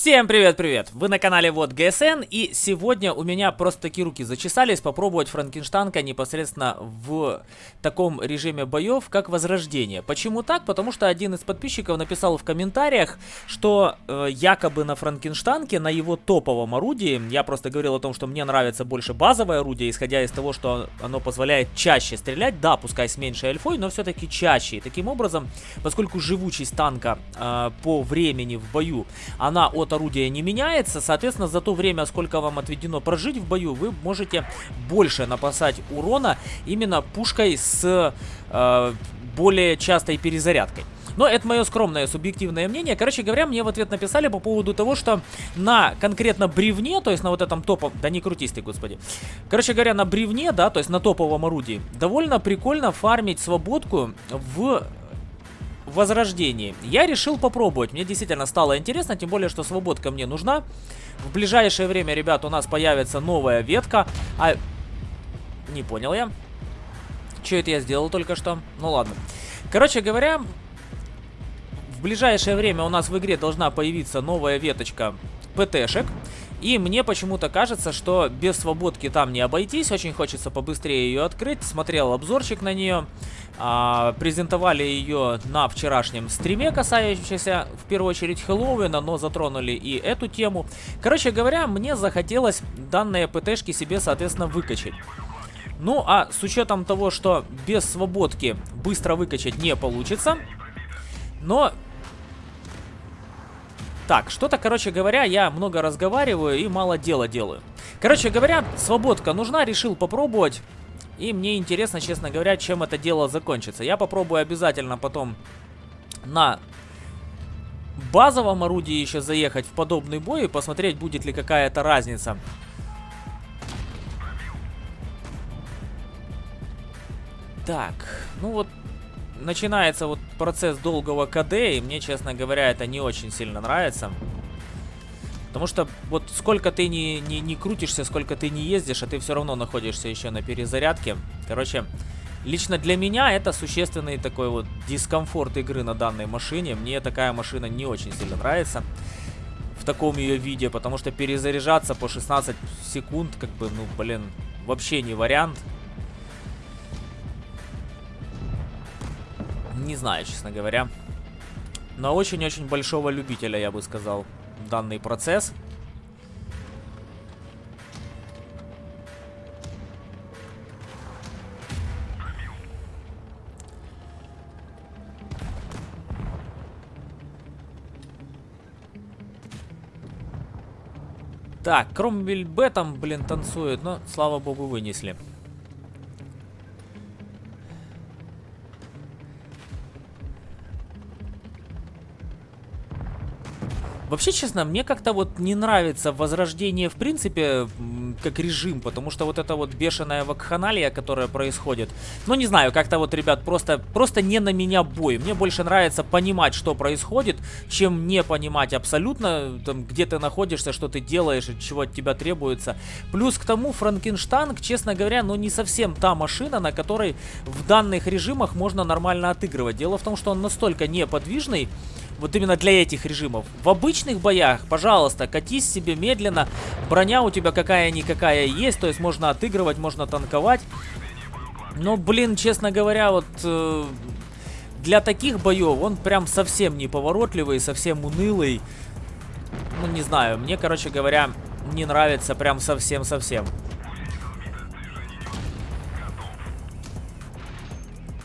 Всем привет-привет! Вы на канале Вот ГСН, и сегодня у меня просто такие руки зачесались попробовать Франкенштанка непосредственно в таком режиме боев, как Возрождение. Почему так? Потому что один из подписчиков написал в комментариях, что э, якобы на Франкенштанке, на его топовом орудии, я просто говорил о том, что мне нравится больше базовое орудие, исходя из того, что оно позволяет чаще стрелять, да, пускай с меньшей альфой, но все-таки чаще. И таким образом, поскольку живучесть танка э, по времени в бою, она от орудия не меняется, соответственно, за то время, сколько вам отведено прожить в бою, вы можете больше напасать урона именно пушкой с э, более частой перезарядкой. Но это мое скромное субъективное мнение. Короче говоря, мне в ответ написали по поводу того, что на конкретно бревне, то есть на вот этом топовом... Да не крутись ты, господи. Короче говоря, на бревне, да, то есть на топовом орудии, довольно прикольно фармить свободку в возрождении. Я решил попробовать. Мне действительно стало интересно, тем более, что свободка мне нужна. В ближайшее время, ребят, у нас появится новая ветка. А... Не понял я. Что это я сделал только что? Ну ладно. Короче говоря, в ближайшее время у нас в игре должна появиться новая веточка ПТшек. И мне почему-то кажется, что без свободки там не обойтись. Очень хочется побыстрее ее открыть. Смотрел обзорчик на нее. А, презентовали ее на вчерашнем стриме, касающемся в первую очередь Хэллоуина, но затронули и эту тему. Короче говоря, мне захотелось данные ПТшки себе, соответственно, выкачать. Ну, а с учетом того, что без свободки быстро выкачать не получится, но... Так, что-то, короче говоря, я много разговариваю и мало дела делаю. Короче говоря, свободка нужна, решил попробовать. И мне интересно, честно говоря, чем это дело закончится. Я попробую обязательно потом на базовом орудии еще заехать в подобный бой и посмотреть, будет ли какая-то разница. Так, ну вот начинается вот процесс долгого КД, и мне, честно говоря, это не очень сильно нравится. Потому что вот сколько ты не, не, не крутишься, сколько ты не ездишь, а ты все равно находишься еще на перезарядке. Короче, лично для меня это существенный такой вот дискомфорт игры на данной машине. Мне такая машина не очень сильно нравится в таком ее виде, потому что перезаряжаться по 16 секунд, как бы, ну, блин, вообще не вариант. Не знаю, честно говоря. Но очень-очень большого любителя, я бы сказал данный процесс. Так, Кромвель Б там, блин, танцует, но, слава богу, вынесли. Вообще, честно, мне как-то вот не нравится возрождение в принципе как режим, потому что вот это вот бешеная вакханалия, которая происходит, ну не знаю, как-то вот, ребят, просто, просто не на меня бой. Мне больше нравится понимать, что происходит, чем не понимать абсолютно, там, где ты находишься, что ты делаешь, чего от тебя требуется. Плюс к тому, Франкенштанг, честно говоря, ну не совсем та машина, на которой в данных режимах можно нормально отыгрывать. Дело в том, что он настолько неподвижный, вот именно для этих режимов. В обычных боях, пожалуйста, катись себе медленно. Броня у тебя какая-никакая есть, то есть можно отыгрывать, можно танковать. Но, блин, честно говоря, вот... Э, для таких боев он прям совсем неповоротливый, совсем унылый. Ну, не знаю, мне, короче говоря, не нравится прям совсем-совсем.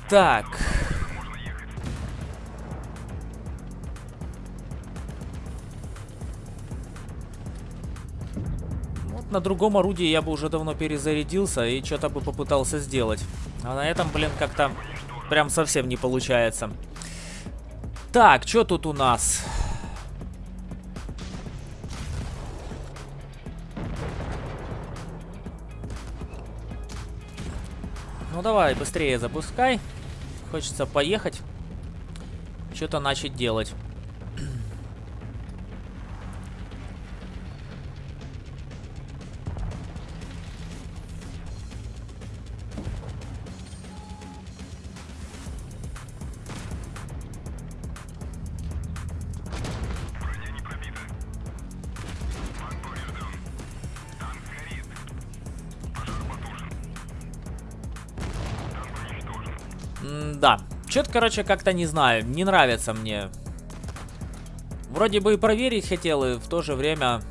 Так... на другом орудии я бы уже давно перезарядился и что-то бы попытался сделать. А на этом, блин, как-то прям совсем не получается. Так, что тут у нас? Ну давай, быстрее запускай. Хочется поехать. Что-то начать делать. Да. Что-то, короче, как-то не знаю. Не нравится мне. Вроде бы и проверить хотел, и в то же время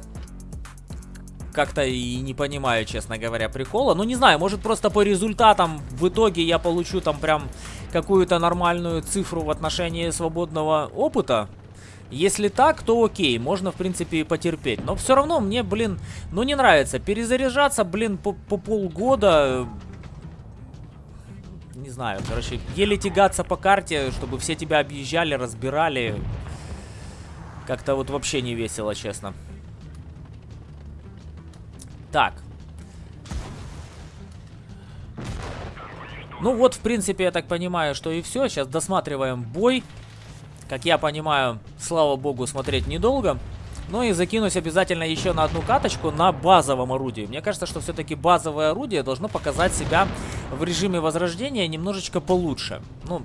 как-то и не понимаю, честно говоря, прикола. Ну, не знаю, может просто по результатам в итоге я получу там прям какую-то нормальную цифру в отношении свободного опыта. Если так, то окей, можно, в принципе, и потерпеть. Но все равно мне, блин, ну не нравится. Перезаряжаться, блин, по, по полгода... Не знаю, короче, еле тягаться по карте, чтобы все тебя объезжали, разбирали. Как-то вот вообще не весело, честно. Так. Ну вот, в принципе, я так понимаю, что и все. Сейчас досматриваем бой. Как я понимаю, слава богу, смотреть недолго. Ну и закинусь обязательно еще на одну каточку на базовом орудии. Мне кажется, что все-таки базовое орудие должно показать себя в режиме возрождения немножечко получше. Ну,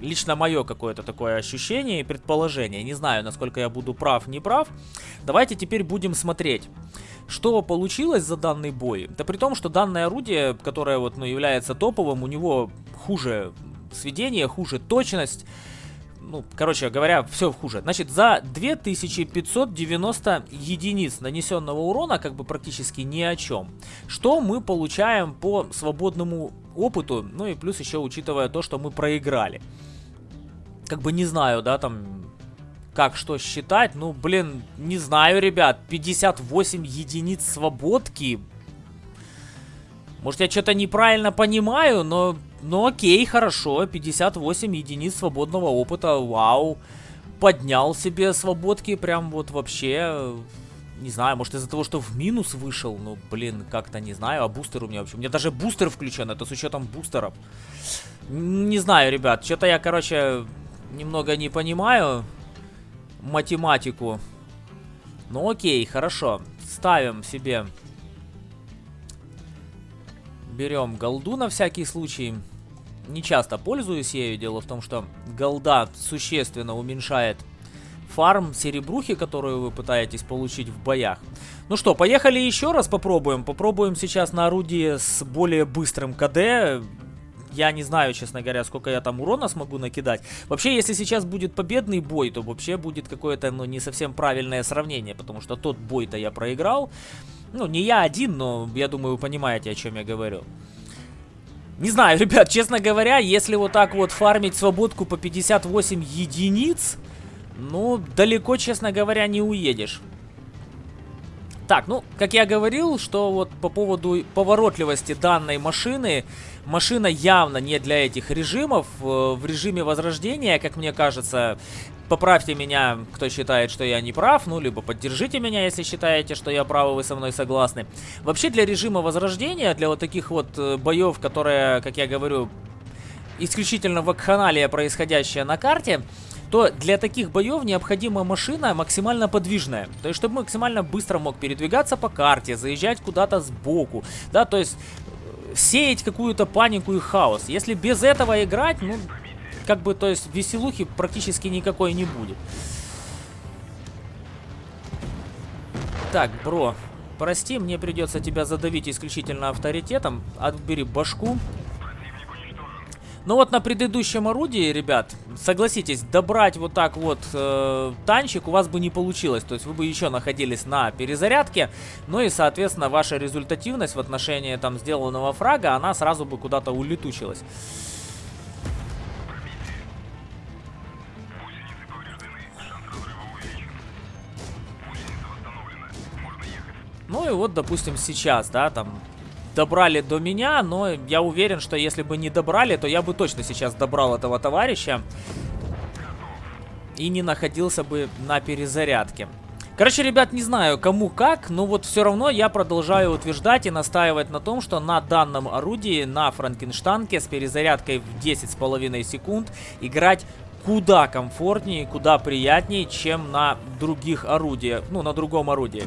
лично мое какое-то такое ощущение и предположение. Не знаю, насколько я буду прав, не прав. Давайте теперь будем смотреть. Что получилось за данный бой? Да при том, что данное орудие, которое вот, ну, является топовым, у него хуже сведение, хуже точность ну, короче говоря, все хуже. Значит, за 2590 единиц нанесенного урона, как бы практически ни о чем. Что мы получаем по свободному опыту, ну и плюс еще учитывая то, что мы проиграли. Как бы не знаю, да, там, как что считать, ну, блин, не знаю, ребят, 58 единиц свободки. Может, я что-то неправильно понимаю, но ну окей, хорошо, 58 единиц свободного опыта, вау. Поднял себе свободки, прям вот вообще... Не знаю, может из-за того, что в минус вышел, ну, блин, как-то не знаю, а бустер у меня вообще... У меня даже бустер включен, это с учетом бустеров. Не знаю, ребят, что-то я, короче, немного не понимаю математику. Ну окей, хорошо, ставим себе... Берем голду на всякий случай не часто пользуюсь ею. Дело в том, что голда существенно уменьшает фарм серебрухи, которую вы пытаетесь получить в боях. Ну что, поехали еще раз попробуем. Попробуем сейчас на орудии с более быстрым КД. Я не знаю, честно говоря, сколько я там урона смогу накидать. Вообще, если сейчас будет победный бой, то вообще будет какое-то, ну, не совсем правильное сравнение, потому что тот бой-то я проиграл. Ну, не я один, но я думаю, вы понимаете, о чем я говорю. Не знаю, ребят, честно говоря, если вот так вот фармить свободку по 58 единиц, ну, далеко, честно говоря, не уедешь. Так, ну, как я говорил, что вот по поводу поворотливости данной машины, машина явно не для этих режимов. Э, в режиме возрождения, как мне кажется, поправьте меня, кто считает, что я не прав, ну, либо поддержите меня, если считаете, что я прав, вы со мной согласны. Вообще, для режима возрождения, для вот таких вот э, боев, которые, как я говорю, исключительно вакханалия, происходящая на карте, то для таких боев необходима машина максимально подвижная. То есть, чтобы максимально быстро мог передвигаться по карте, заезжать куда-то сбоку, да, то есть э, сеять какую-то панику и хаос. Если без этого играть, ну, как бы, то есть, веселухи практически никакой не будет. Так, бро, прости, мне придется тебя задавить исключительно авторитетом. Отбери башку. Ну вот на предыдущем орудии, ребят, согласитесь, добрать вот так вот э, танчик у вас бы не получилось. То есть вы бы еще находились на перезарядке. Ну и, соответственно, ваша результативность в отношении там сделанного фрага, она сразу бы куда-то улетучилась. Ну и вот, допустим, сейчас, да, там добрали до меня, но я уверен, что если бы не добрали, то я бы точно сейчас добрал этого товарища и не находился бы на перезарядке. Короче, ребят, не знаю, кому как, но вот все равно я продолжаю утверждать и настаивать на том, что на данном орудии, на Франкенштанке с перезарядкой в 10,5 секунд играть куда комфортнее, куда приятнее, чем на других орудиях, ну, на другом орудии.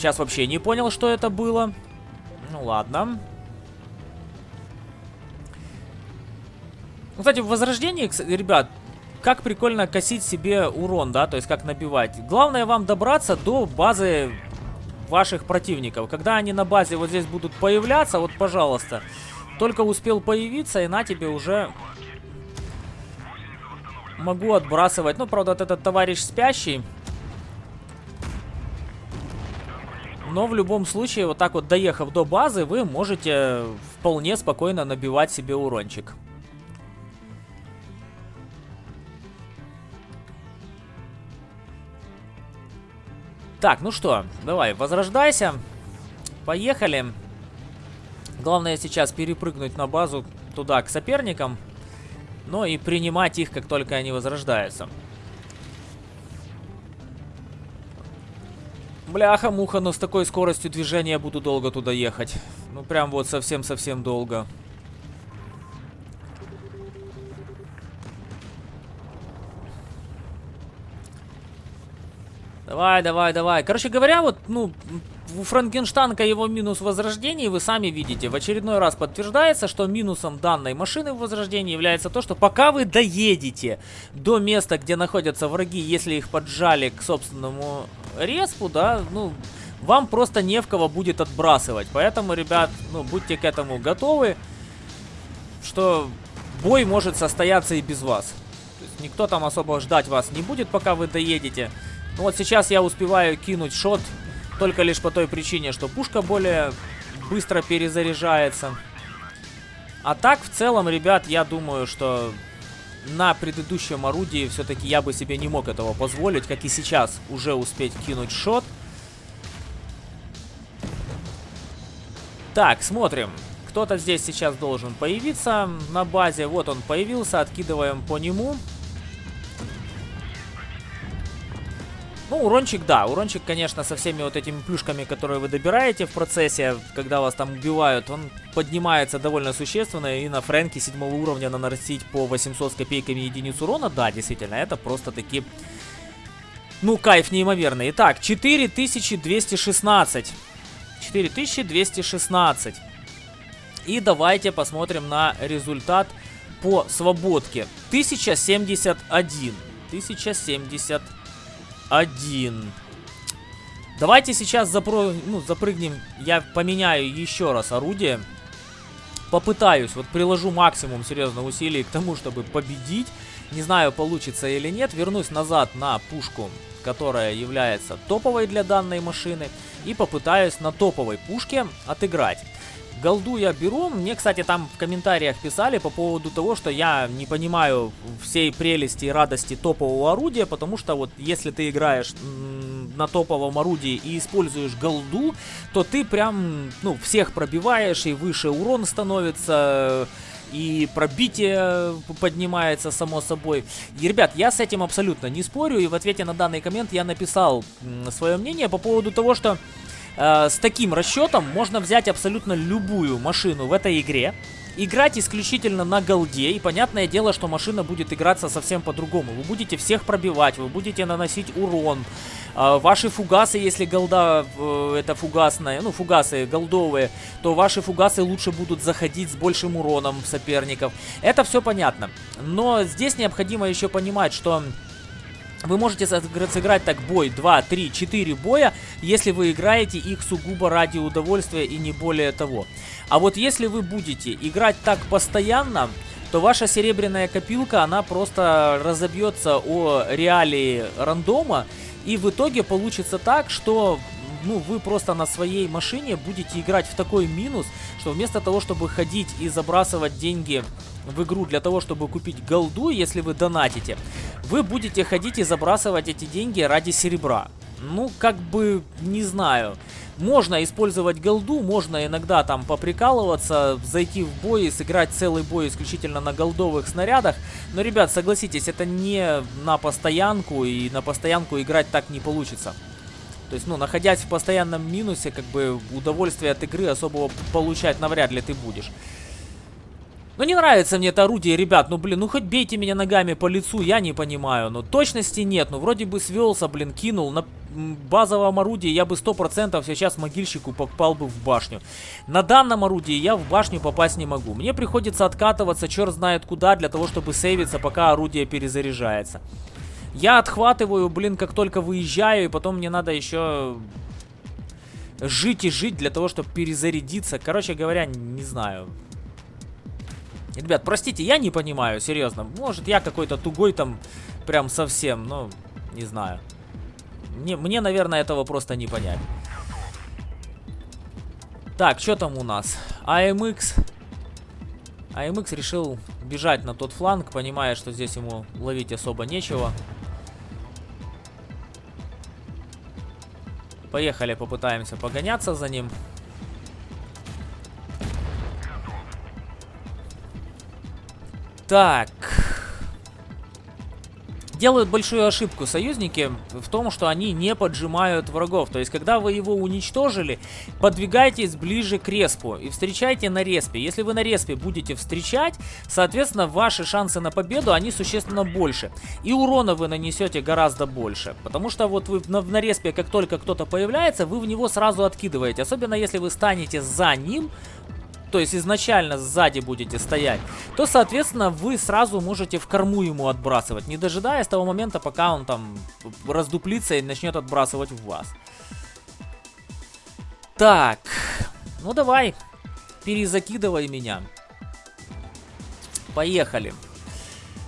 Сейчас вообще не понял, что это было. Ну ладно. Кстати, в Возрождении, ребят, как прикольно косить себе урон, да, то есть как набивать. Главное вам добраться до базы ваших противников. Когда они на базе вот здесь будут появляться, вот, пожалуйста, Только успел появиться, и на тебе уже могу отбрасывать. Ну, правда, вот этот товарищ спящий. Но в любом случае, вот так вот доехав до базы, вы можете вполне спокойно набивать себе урончик. Так, ну что, давай, возрождайся. Поехали. Главное сейчас перепрыгнуть на базу туда, к соперникам. Но и принимать их, как только они возрождаются. Бляха-муха, но с такой скоростью движения буду долго туда ехать. Ну, прям вот совсем-совсем долго. Давай, давай, давай. Короче говоря, вот, ну, у Франкенштанка его минус возрождения, вы сами видите, в очередной раз подтверждается, что минусом данной машины в возрождении является то, что пока вы доедете до места, где находятся враги, если их поджали к собственному респу, да, ну, вам просто не в кого будет отбрасывать. Поэтому, ребят, ну, будьте к этому готовы, что бой может состояться и без вас. То есть никто там особо ждать вас не будет, пока вы доедете. Ну вот сейчас я успеваю кинуть шот только лишь по той причине, что пушка более быстро перезаряжается. А так, в целом, ребят, я думаю, что на предыдущем орудии все-таки я бы себе не мог этого позволить, как и сейчас, уже успеть кинуть шот. Так, смотрим. Кто-то здесь сейчас должен появиться на базе. Вот он появился, откидываем по нему. Ну, урончик, да. Урончик, конечно, со всеми вот этими плюшками, которые вы добираете в процессе, когда вас там убивают, он поднимается довольно существенно. И на Фрэнке седьмого уровня наносить по 800 с копейками единиц урона, да, действительно, это просто-таки... Ну, кайф неимоверный. Итак, 4216. 4216. И давайте посмотрим на результат по свободке. 1071. 1071 один. Давайте сейчас запро... ну, запрыгнем. Я поменяю еще раз орудие. Попытаюсь, вот приложу максимум серьезно усилий к тому, чтобы победить. Не знаю, получится или нет. Вернусь назад на пушку, которая является топовой для данной машины. И попытаюсь на топовой пушке отыграть. Голду я беру. Мне, кстати, там в комментариях писали по поводу того, что я не понимаю всей прелести и радости топового орудия, потому что вот если ты играешь на топовом орудии и используешь голду, то ты прям, ну, всех пробиваешь и выше урон становится и пробитие поднимается само собой. И, ребят, я с этим абсолютно не спорю, и в ответе на данный коммент я написал свое мнение по поводу того, что э, с таким расчетом можно взять абсолютно любую машину в этой игре, играть исключительно на голде, и понятное дело, что машина будет играться совсем по-другому. Вы будете всех пробивать, вы будете наносить урон. Э, ваши фугасы, если голда э, это фугасная, ну фугасы голдовые, то ваши фугасы лучше будут заходить с большим уроном соперников. Это все понятно. Но здесь необходимо еще понимать, что вы можете сыграть так бой 2, 3, 4 боя, если вы играете их сугубо ради удовольствия и не более того. А вот если вы будете играть так постоянно, то ваша серебряная копилка, она просто разобьется о реалии рандома, и в итоге получится так, что ну, вы просто на своей машине будете играть в такой минус, что вместо того, чтобы ходить и забрасывать деньги в игру для того, чтобы купить голду, если вы донатите, вы будете ходить и забрасывать эти деньги ради серебра. Ну, как бы, не знаю. Можно использовать голду, можно иногда там поприкалываться, зайти в бой сыграть целый бой исключительно на голдовых снарядах. Но, ребят, согласитесь, это не на постоянку, и на постоянку играть так не получится. То есть, ну, находясь в постоянном минусе, как бы удовольствие от игры особого получать навряд ли ты будешь. Ну, не нравится мне это орудие, ребят. Ну, блин, ну хоть бейте меня ногами по лицу, я не понимаю. Но точности нет. Ну, вроде бы свелся, блин, кинул. На базовом орудии я бы 100% сейчас могильщику попал бы в башню. На данном орудии я в башню попасть не могу. Мне приходится откатываться черт знает куда для того, чтобы сейвиться, пока орудие перезаряжается. Я отхватываю, блин, как только выезжаю, и потом мне надо еще жить и жить для того, чтобы перезарядиться. Короче говоря, не знаю. Ребят, простите, я не понимаю, серьезно. Может, я какой-то тугой там прям совсем, ну, не знаю. Мне, мне, наверное, этого просто не понять. Так, что там у нас? АМХ. АМХ решил бежать на тот фланг, понимая, что здесь ему ловить особо нечего. Поехали, попытаемся погоняться за ним. Так. Делают большую ошибку союзники в том, что они не поджимают врагов. То есть, когда вы его уничтожили, подвигайтесь ближе к респу и встречайте на респе. Если вы на респе будете встречать, соответственно, ваши шансы на победу, они существенно больше. И урона вы нанесете гораздо больше. Потому что вот вы на, на респе, как только кто-то появляется, вы в него сразу откидываете. Особенно, если вы станете за ним, то есть изначально сзади будете стоять, то, соответственно, вы сразу можете в корму ему отбрасывать, не дожидаясь того момента, пока он там раздуплится и начнет отбрасывать в вас. Так, ну давай, перезакидывай меня. Поехали.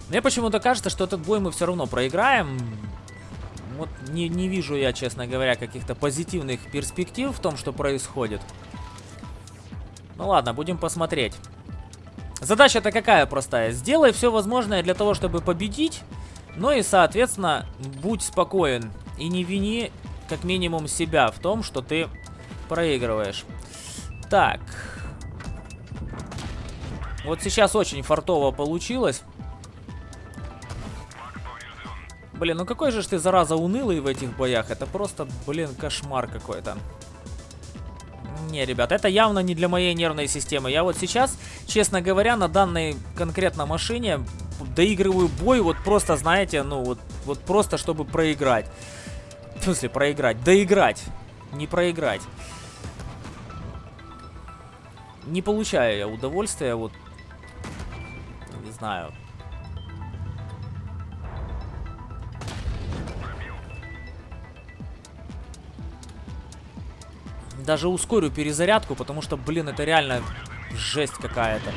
Мне почему-то кажется, что этот бой мы все равно проиграем. Вот не, не вижу я, честно говоря, каких-то позитивных перспектив в том, что происходит. Ну ладно, будем посмотреть. Задача-то какая простая? Сделай все возможное для того, чтобы победить. Ну и, соответственно, будь спокоен. И не вини, как минимум, себя в том, что ты проигрываешь. Так. Вот сейчас очень фартово получилось. Блин, ну какой же ты, зараза, унылый в этих боях. Это просто, блин, кошмар какой-то. Не, ребят, это явно не для моей нервной системы. Я вот сейчас, честно говоря, на данной конкретно машине доигрываю бой вот просто, знаете, ну вот, вот просто, чтобы проиграть. В смысле проиграть? Доиграть. Не проиграть. Не получаю я удовольствия, вот, не знаю, Даже ускорю перезарядку, потому что, блин, это реально жесть какая-то.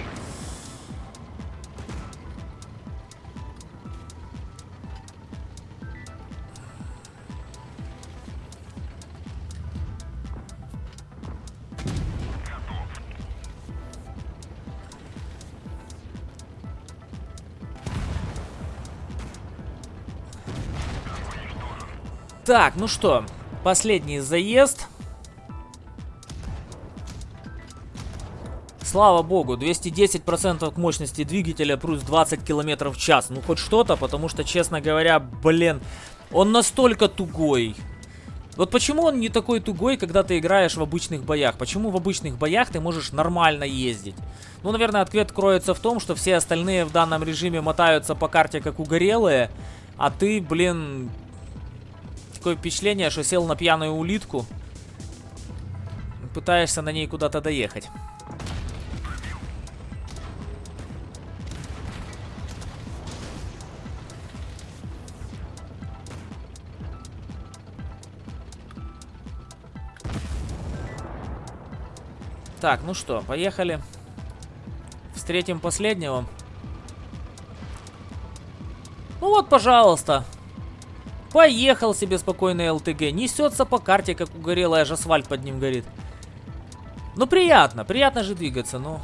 Так, ну что, последний заезд. Слава богу, 210% к мощности двигателя плюс 20 км в час. Ну хоть что-то, потому что, честно говоря, блин, он настолько тугой. Вот почему он не такой тугой, когда ты играешь в обычных боях? Почему в обычных боях ты можешь нормально ездить? Ну, наверное, ответ кроется в том, что все остальные в данном режиме мотаются по карте как угорелые, а ты, блин, такое впечатление, что сел на пьяную улитку, пытаешься на ней куда-то доехать. Так, ну что, поехали. Встретим последнего. Ну вот, пожалуйста. Поехал себе спокойно ЛТГ. Несется по карте, как угорелый, аж асфальт под ним горит. Ну, приятно. Приятно же двигаться, ну.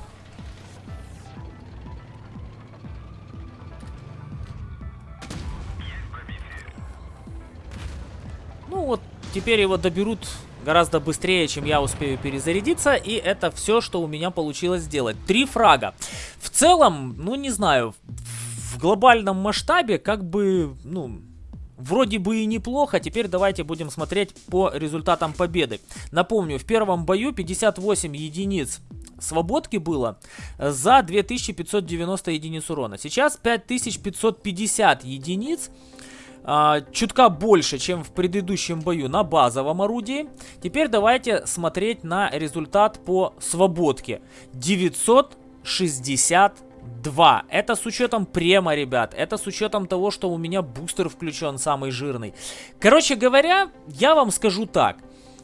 Ну вот, теперь его доберут гораздо быстрее, чем я успею перезарядиться. И это все, что у меня получилось сделать. Три фрага. В целом, ну не знаю, в глобальном масштабе как бы, ну... Вроде бы и неплохо, теперь давайте будем смотреть по результатам победы. Напомню, в первом бою 58 единиц свободки было за 2590 единиц урона. Сейчас 5550 единиц а, чутка больше, чем в предыдущем бою на базовом орудии. Теперь давайте смотреть на результат по свободке. 962. Это с учетом према, ребят. Это с учетом того, что у меня бустер включен самый жирный. Короче говоря, я вам скажу так.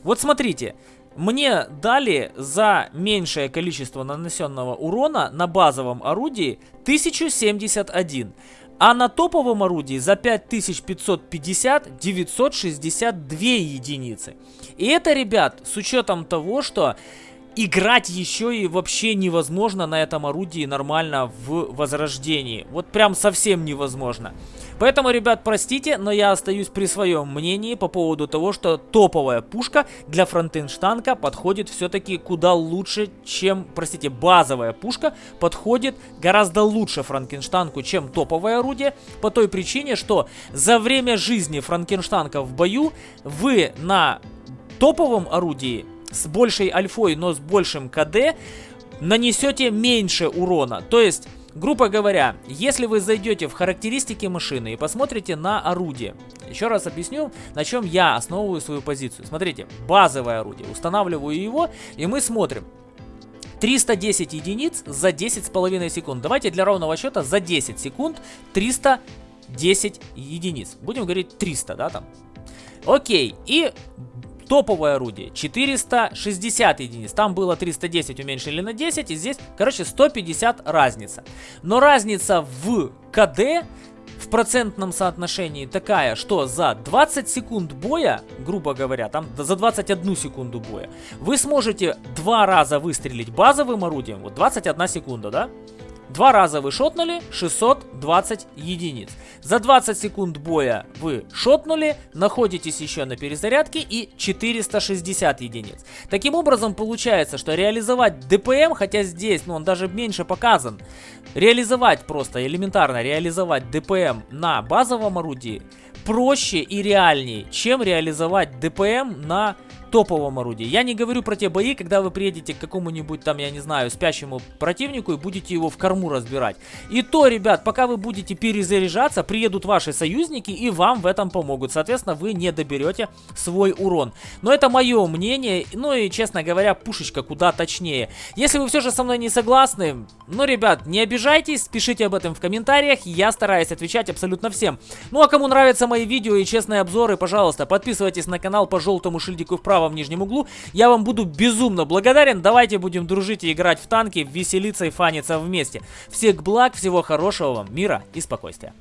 Вот смотрите. мне дали за меньшее количество нанесенного урона на базовом орудии 1071. А на топовом орудии за 5550 962 единицы. И это, ребят, с учетом того, что играть еще и вообще невозможно на этом орудии нормально в возрождении. Вот прям совсем невозможно. Поэтому, ребят, простите, но я остаюсь при своем мнении по поводу того, что топовая пушка для фронтенштанка подходит все-таки куда лучше, чем, простите, базовая пушка подходит гораздо лучше франкенштанку, чем топовое орудие, по той причине, что за время жизни франкенштанка в бою вы на топовом орудии с большей альфой, но с большим КД, нанесете меньше урона. То есть, грубо говоря, если вы зайдете в характеристики машины и посмотрите на орудие, еще раз объясню, на чем я основываю свою позицию. Смотрите, базовое орудие, устанавливаю его, и мы смотрим. 310 единиц за 10,5 секунд. Давайте для ровного счета за 10 секунд 310 единиц. Будем говорить 300, да, там. Окей, и Топовое орудие 460 единиц. Там было 310 уменьшили на 10. И здесь, короче, 150 разница. Но разница в КД в процентном соотношении такая, что за 20 секунд боя, грубо говоря, там за 21 секунду боя, вы сможете два раза выстрелить базовым орудием, вот 21 секунда, да? Два раза вы шотнули 620 единиц. За 20 секунд боя вы шотнули, находитесь еще на перезарядке и 460 единиц. Таким образом получается, что реализовать ДПМ, хотя здесь ну, он даже меньше показан, реализовать просто элементарно, реализовать ДПМ на базовом орудии проще и реальнее, чем реализовать ДПМ на топовом орудии. Я не говорю про те бои, когда вы приедете к какому-нибудь там, я не знаю, спящему противнику и будете его в корму разбирать. И то, ребят, пока вы будете перезаряжаться, приедут ваши союзники и вам в этом помогут. Соответственно, вы не доберете свой урон. Но это мое мнение, ну и, честно говоря, пушечка куда точнее. Если вы все же со мной не согласны, ну, ребят, не обижайтесь, пишите об этом в комментариях, я стараюсь отвечать абсолютно всем. Ну, а кому нравятся мои видео и честные обзоры, пожалуйста, подписывайтесь на канал по желтому шильдику вправо правом нижнем углу. Я вам буду безумно благодарен. Давайте будем дружить и играть в танки, веселиться и фаниться вместе. Всех благ, всего хорошего вам, мира и спокойствия.